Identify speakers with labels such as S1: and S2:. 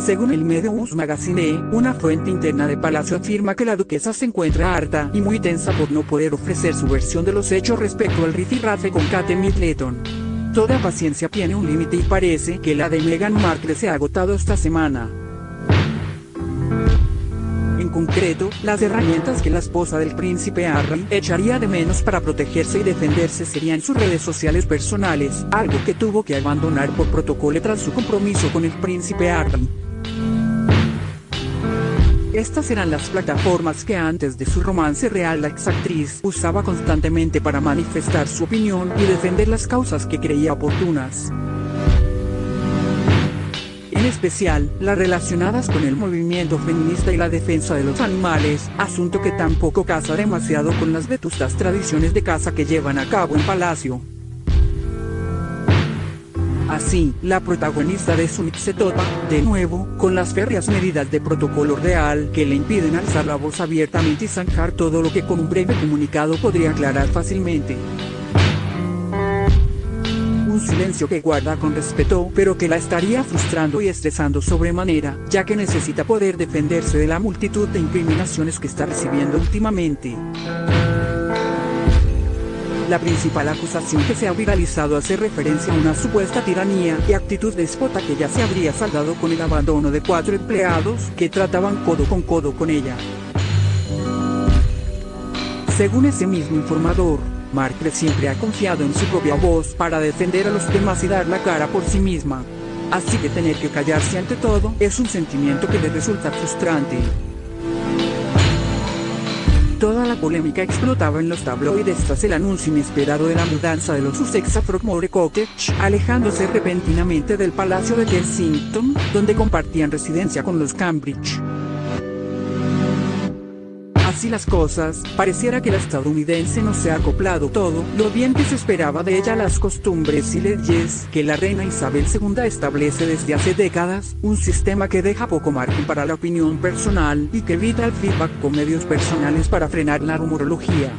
S1: Según el medio Us Magazine, una fuente interna de Palacio afirma que la duquesa se encuentra harta y muy tensa por no poder ofrecer su versión de los hechos respecto al rifirrafe con Kate Middleton. Toda paciencia tiene un límite y parece que la de Meghan Markle se ha agotado esta semana. En concreto, las herramientas que la esposa del príncipe Harry echaría de menos para protegerse y defenderse serían sus redes sociales personales, algo que tuvo que abandonar por protocolo tras su compromiso con el príncipe Harry. Estas eran las plataformas que antes de su romance real la exactriz usaba constantemente para manifestar su opinión y defender las causas que creía oportunas en especial las relacionadas con el movimiento feminista y la defensa de los animales, asunto que tampoco casa demasiado con las vetustas tradiciones de caza que llevan a cabo en Palacio. Así, la protagonista de Summit se topa, de nuevo, con las férreas medidas de protocolo real que le impiden alzar la voz abiertamente y zanjar todo lo que con un breve comunicado podría aclarar fácilmente un silencio que guarda con respeto, pero que la estaría frustrando y estresando sobremanera, ya que necesita poder defenderse de la multitud de incriminaciones que está recibiendo últimamente. La principal acusación que se ha viralizado hace referencia a una supuesta tiranía y actitud despota que ya se habría saldado con el abandono de cuatro empleados que trataban codo con codo con ella. Según ese mismo informador, Markle siempre ha confiado en su propia voz para defender a los demás y dar la cara por sí misma. Así que tener que callarse ante todo es un sentimiento que le resulta frustrante. Polémica explotaba en los tabloides tras el anuncio inesperado de la mudanza de los Sussex a Frogmore Cottage, alejándose repentinamente del Palacio de Kensington, donde compartían residencia con los Cambridge. Así las cosas, pareciera que la estadounidense no se ha acoplado todo lo bien que se esperaba de ella las costumbres y leyes que la reina Isabel II establece desde hace décadas, un sistema que deja poco margen para la opinión personal y que evita el feedback con medios personales para frenar la rumorología.